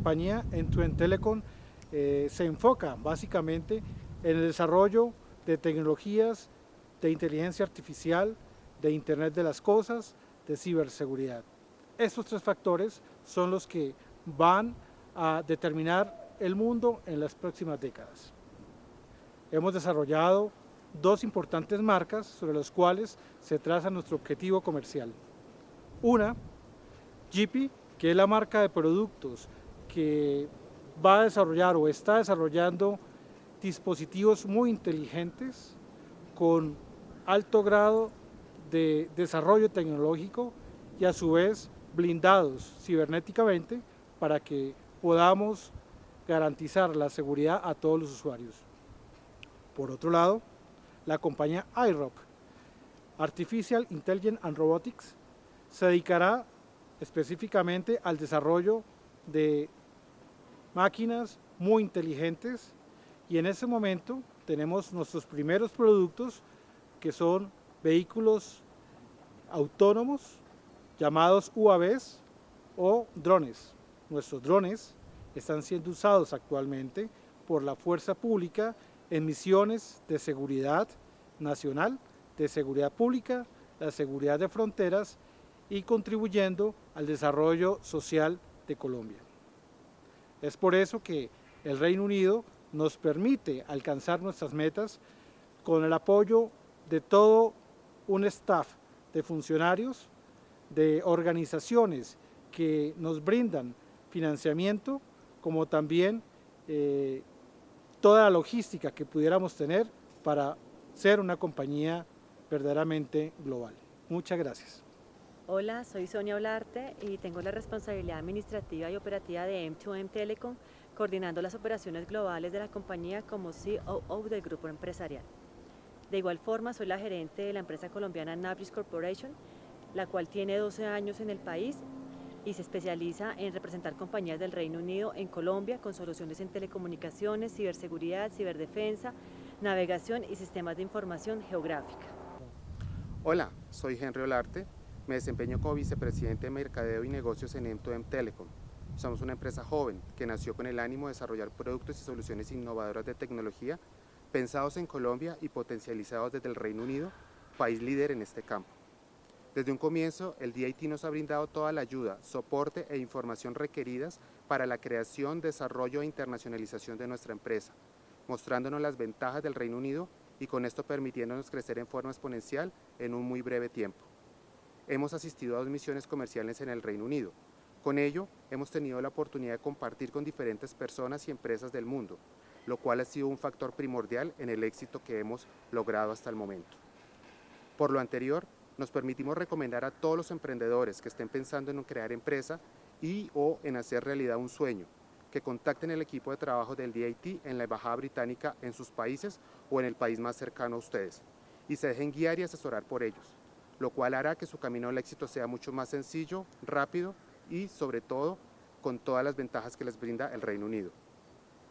compañía End-to-End Telecom eh, se enfoca básicamente en el desarrollo de tecnologías de inteligencia artificial, de Internet de las Cosas, de ciberseguridad. Estos tres factores son los que van a determinar el mundo en las próximas décadas. Hemos desarrollado dos importantes marcas sobre las cuales se traza nuestro objetivo comercial. Una, Jeepy, que es la marca de productos que va a desarrollar o está desarrollando dispositivos muy inteligentes con alto grado de desarrollo tecnológico y a su vez blindados cibernéticamente para que podamos garantizar la seguridad a todos los usuarios. Por otro lado, la compañía iRock, Artificial Intelligence and Robotics, se dedicará específicamente al desarrollo de máquinas muy inteligentes y en ese momento tenemos nuestros primeros productos que son vehículos autónomos llamados UAVs o drones. Nuestros drones están siendo usados actualmente por la fuerza pública en misiones de seguridad nacional, de seguridad pública, la seguridad de fronteras y contribuyendo al desarrollo social de Colombia. Es por eso que el Reino Unido nos permite alcanzar nuestras metas con el apoyo de todo un staff de funcionarios, de organizaciones que nos brindan financiamiento, como también eh, toda la logística que pudiéramos tener para ser una compañía verdaderamente global. Muchas gracias. Hola, soy Sonia Olarte y tengo la responsabilidad administrativa y operativa de M2M Telecom, coordinando las operaciones globales de la compañía como COO del grupo empresarial. De igual forma, soy la gerente de la empresa colombiana Nabris Corporation, la cual tiene 12 años en el país y se especializa en representar compañías del Reino Unido en Colombia con soluciones en telecomunicaciones, ciberseguridad, ciberdefensa, navegación y sistemas de información geográfica. Hola, soy Henry Olarte, me desempeño como vicepresidente de Mercadeo y Negocios en M2M Telecom. Somos una empresa joven que nació con el ánimo de desarrollar productos y soluciones innovadoras de tecnología pensados en Colombia y potencializados desde el Reino Unido, país líder en este campo. Desde un comienzo, el DIT nos ha brindado toda la ayuda, soporte e información requeridas para la creación, desarrollo e internacionalización de nuestra empresa, mostrándonos las ventajas del Reino Unido y con esto permitiéndonos crecer en forma exponencial en un muy breve tiempo hemos asistido a dos misiones comerciales en el Reino Unido. Con ello, hemos tenido la oportunidad de compartir con diferentes personas y empresas del mundo, lo cual ha sido un factor primordial en el éxito que hemos logrado hasta el momento. Por lo anterior, nos permitimos recomendar a todos los emprendedores que estén pensando en crear empresa y o en hacer realidad un sueño, que contacten el equipo de trabajo del DIT en la Embajada Británica en sus países o en el país más cercano a ustedes, y se dejen guiar y asesorar por ellos lo cual hará que su camino al éxito sea mucho más sencillo, rápido y sobre todo con todas las ventajas que les brinda el Reino Unido.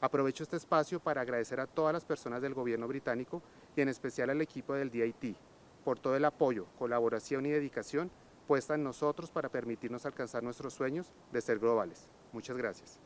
Aprovecho este espacio para agradecer a todas las personas del gobierno británico y en especial al equipo del DIT por todo el apoyo, colaboración y dedicación puesta en nosotros para permitirnos alcanzar nuestros sueños de ser globales. Muchas gracias.